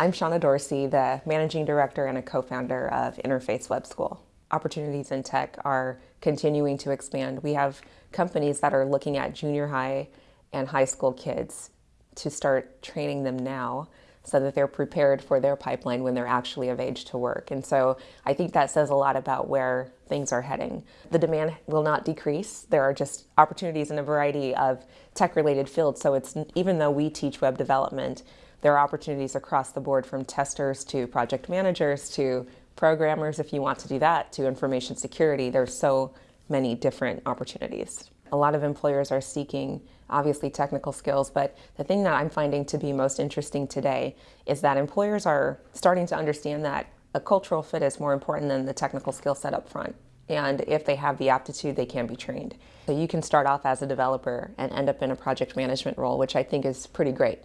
I'm Shauna Dorsey, the managing director and a co-founder of Interface Web School. Opportunities in tech are continuing to expand. We have companies that are looking at junior high and high school kids to start training them now so that they're prepared for their pipeline when they're actually of age to work. And so I think that says a lot about where things are heading. The demand will not decrease. There are just opportunities in a variety of tech-related fields. So it's even though we teach web development, there are opportunities across the board from testers to project managers to programmers if you want to do that to information security. There's so many different opportunities. A lot of employers are seeking obviously technical skills, but the thing that I'm finding to be most interesting today is that employers are starting to understand that a cultural fit is more important than the technical skill set up front. And if they have the aptitude, they can be trained. So you can start off as a developer and end up in a project management role, which I think is pretty great.